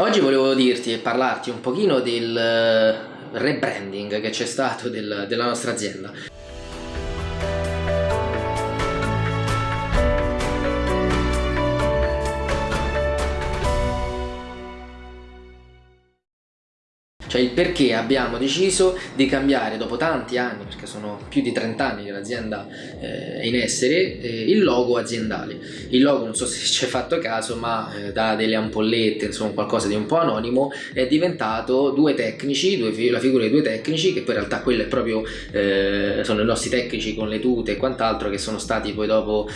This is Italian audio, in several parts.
Oggi volevo dirti e parlarti un pochino del eh, rebranding che c'è stato del, della nostra azienda. Cioè il perché abbiamo deciso di cambiare dopo tanti anni, perché sono più di 30 anni che l'azienda eh, è in essere, eh, il logo aziendale. Il logo, non so se ci hai fatto caso, ma eh, da delle ampollette, insomma qualcosa di un po' anonimo, è diventato due tecnici, due, la figura di due tecnici, che poi in realtà quello è proprio, sono i nostri tecnici con le tute e quant'altro, che sono stati poi dopo,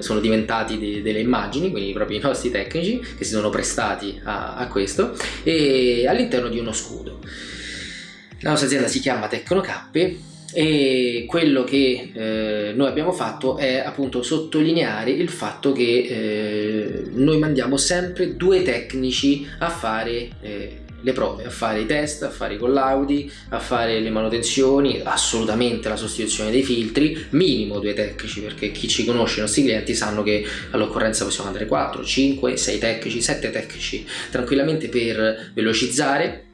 sono diventati de, delle immagini, quindi proprio i nostri tecnici, che si sono prestati a, a questo, e all'interno di uno scudo scudo. La nostra azienda si chiama Tecnocappe e quello che eh, noi abbiamo fatto è appunto sottolineare il fatto che eh, noi mandiamo sempre due tecnici a fare eh, le prove, a fare i test, a fare i collaudi, a fare le manutenzioni, assolutamente la sostituzione dei filtri, minimo due tecnici perché chi ci conosce, i nostri clienti sanno che all'occorrenza possiamo andare 4, 5, 6 tecnici, 7 tecnici tranquillamente per velocizzare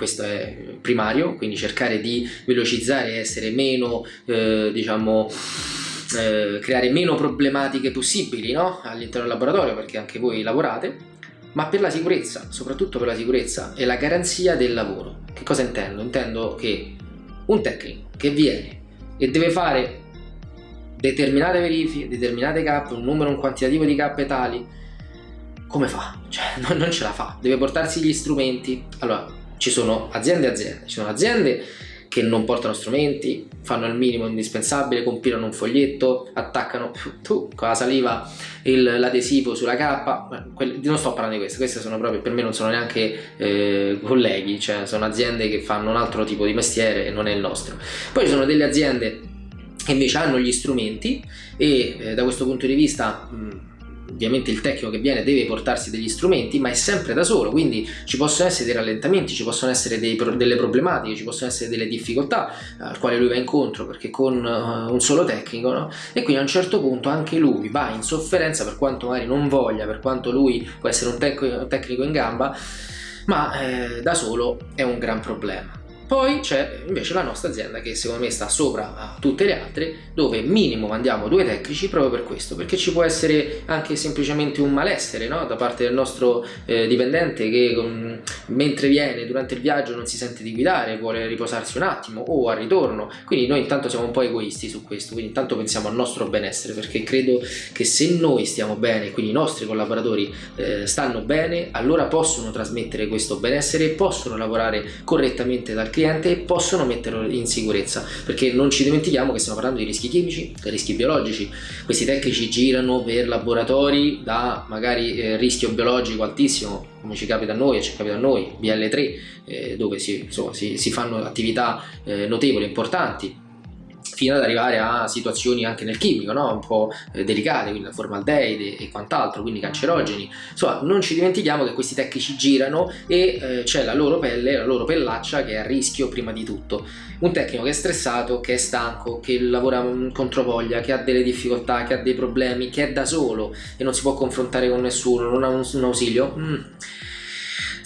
questo è primario, quindi cercare di velocizzare e essere meno, eh, diciamo, eh, creare meno problematiche possibili no? all'interno del laboratorio perché anche voi lavorate, ma per la sicurezza, soprattutto per la sicurezza e la garanzia del lavoro. Che cosa intendo? Intendo che un tecnico che viene e deve fare determinate verifiche, determinate cappe, un numero, un quantitativo di cappe tali, come fa? Cioè, non ce la fa, deve portarsi gli strumenti. Allora, ci sono aziende e aziende, ci sono aziende che non portano strumenti, fanno il minimo indispensabile, compilano un foglietto, attaccano tu, con la saliva l'adesivo sulla cappa, non sto parlando di queste, queste sono proprio, per me non sono neanche eh, colleghi, cioè sono aziende che fanno un altro tipo di mestiere e non è il nostro. Poi ci sono delle aziende che invece hanno gli strumenti e eh, da questo punto di vista mh, ovviamente il tecnico che viene deve portarsi degli strumenti ma è sempre da solo quindi ci possono essere dei rallentamenti ci possono essere dei, delle problematiche ci possono essere delle difficoltà al quale lui va incontro perché con uh, un solo tecnico no? e quindi a un certo punto anche lui va in sofferenza per quanto magari non voglia per quanto lui può essere un, tec un tecnico in gamba ma eh, da solo è un gran problema poi c'è invece la nostra azienda che secondo me sta sopra a tutte le altre dove minimo mandiamo due tecnici proprio per questo perché ci può essere anche semplicemente un malessere no? da parte del nostro eh, dipendente che um, mentre viene durante il viaggio non si sente di guidare vuole riposarsi un attimo o al ritorno quindi noi intanto siamo un po' egoisti su questo quindi intanto pensiamo al nostro benessere perché credo che se noi stiamo bene quindi i nostri collaboratori eh, stanno bene allora possono trasmettere questo benessere possono lavorare correttamente dal cliente cliente possono metterlo in sicurezza perché non ci dimentichiamo che stiamo parlando di rischi chimici e rischi biologici. Questi tecnici girano per laboratori da magari eh, rischio biologico altissimo come ci capita a noi e ci capita a noi BL3 eh, dove si, insomma, si, si, fanno attività eh, notevoli importanti fino ad arrivare a situazioni anche nel chimico, no? un po' eh, delicate, quindi la formaldeide e quant'altro, quindi cancerogeni. Insomma, non ci dimentichiamo che questi tecnici girano e eh, c'è la loro pelle, la loro pellaccia che è a rischio prima di tutto. Un tecnico che è stressato, che è stanco, che lavora contro voglia, che ha delle difficoltà, che ha dei problemi, che è da solo e non si può confrontare con nessuno, non ha un, un ausilio. Mm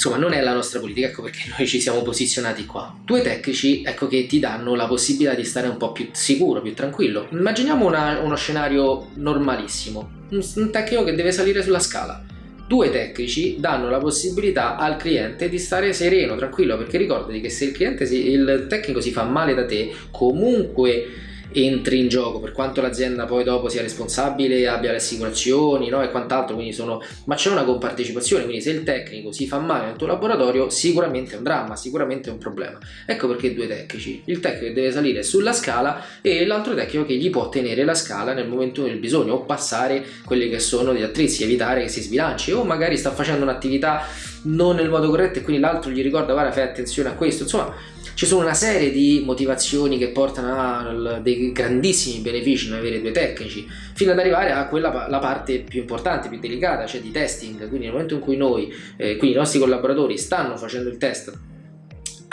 Insomma, non è la nostra politica, ecco perché noi ci siamo posizionati qua. Due tecnici, ecco che ti danno la possibilità di stare un po' più sicuro, più tranquillo. Immaginiamo una, uno scenario normalissimo, un, un tecnico che deve salire sulla scala. Due tecnici danno la possibilità al cliente di stare sereno, tranquillo, perché ricordati che se il, si, il tecnico si fa male da te, comunque entri in gioco per quanto l'azienda poi dopo sia responsabile abbia le assicurazioni no? e quant'altro quindi sono ma c'è una compartecipazione quindi se il tecnico si fa male nel tuo laboratorio sicuramente è un dramma sicuramente è un problema ecco perché due tecnici il tecnico che deve salire sulla scala e l'altro tecnico che gli può tenere la scala nel momento del bisogno o passare quelli che sono gli attrezzi evitare che si sbilanci o magari sta facendo un'attività non nel modo corretto e quindi l'altro gli ricorda guarda fai attenzione a questo insomma ci sono una serie di motivazioni che portano a dei grandissimi benefici nell'avere due tecnici, fino ad arrivare a quella la parte più importante, più delicata, cioè di testing. Quindi nel momento in cui noi, eh, quindi i nostri collaboratori stanno facendo il test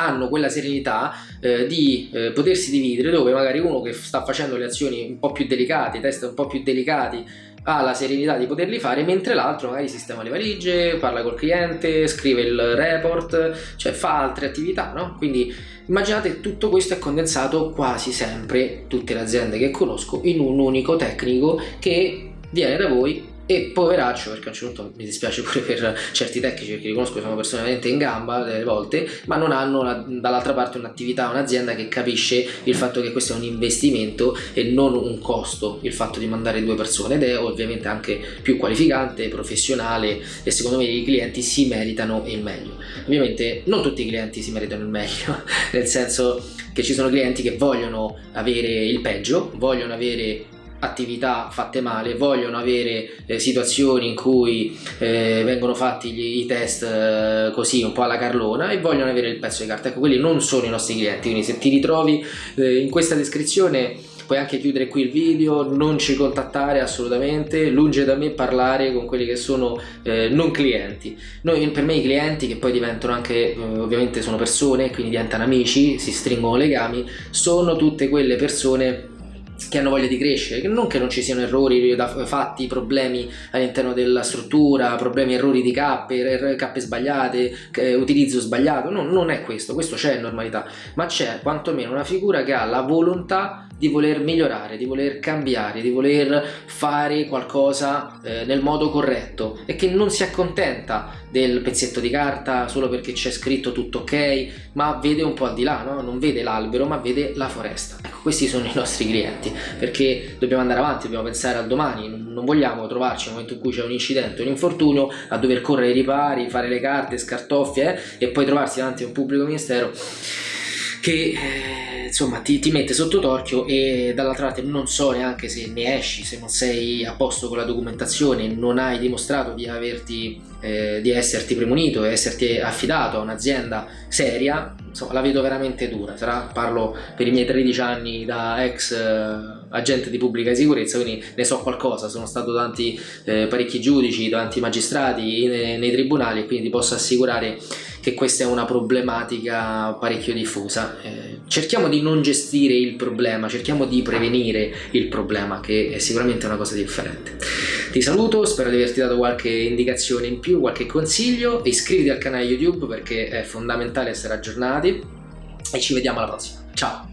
hanno quella serenità eh, di eh, potersi dividere dove magari uno che sta facendo le azioni un po' più delicate, i test un po' più delicati ha la serenità di poterli fare mentre l'altro magari sistema le valigie, parla col cliente, scrive il report, cioè fa altre attività, no? Quindi immaginate tutto questo è condensato quasi sempre, tutte le aziende che conosco, in un unico tecnico che viene da voi e poveraccio perché a un certo punto mi dispiace pure per certi tecnici perché li conosco sono persone veramente in gamba delle volte ma non hanno dall'altra parte un'attività un'azienda che capisce il fatto che questo è un investimento e non un costo il fatto di mandare due persone. Ed è ovviamente anche più qualificante professionale e secondo me i clienti si meritano il meglio. Ovviamente non tutti i clienti si meritano il meglio nel senso che ci sono clienti che vogliono avere il peggio vogliono avere attività fatte male, vogliono avere eh, situazioni in cui eh, vengono fatti gli, i test eh, così un po' alla carlona e vogliono avere il pezzo di carta. Ecco, quelli non sono i nostri clienti, quindi se ti ritrovi eh, in questa descrizione puoi anche chiudere qui il video, non ci contattare assolutamente, lunge da me parlare con quelli che sono eh, non clienti. Noi, per me i clienti che poi diventano anche, eh, ovviamente sono persone, quindi diventano amici, si stringono legami, sono tutte quelle persone che hanno voglia di crescere, non che non ci siano errori fatti, problemi all'interno della struttura, problemi, errori di cappe, cappe sbagliate, utilizzo sbagliato, no, non è questo, questo c'è in normalità, ma c'è quantomeno una figura che ha la volontà di voler migliorare, di voler cambiare, di voler fare qualcosa eh, nel modo corretto e che non si accontenta del pezzetto di carta solo perché c'è scritto tutto ok, ma vede un po' al di là, no? non vede l'albero ma vede la foresta. Questi sono i nostri clienti perché dobbiamo andare avanti, dobbiamo pensare al domani, non vogliamo trovarci nel momento in cui c'è un incidente, un infortunio, a dover correre ai ripari, fare le carte, scartoffie eh, e poi trovarsi davanti a un pubblico ministero che eh, insomma ti, ti, mette sotto torchio e dall'altra parte non so neanche se ne esci se non sei a posto con la documentazione non hai dimostrato di averti eh, di esserti premunito esserti affidato a un'azienda seria insomma la vedo veramente dura. Sarà, parlo per i miei 13 anni da ex eh, agente di pubblica sicurezza quindi ne so qualcosa. Sono stato davanti eh, parecchi giudici davanti magistrati nei, nei tribunali e quindi ti posso assicurare che questa è una problematica parecchio diffusa. Eh, cerchiamo di non gestire il problema, cerchiamo di prevenire il problema, che è sicuramente una cosa differente. Ti saluto, spero di averti dato qualche indicazione in più, qualche consiglio, iscriviti al canale YouTube perché è fondamentale essere aggiornati e ci vediamo alla prossima. Ciao!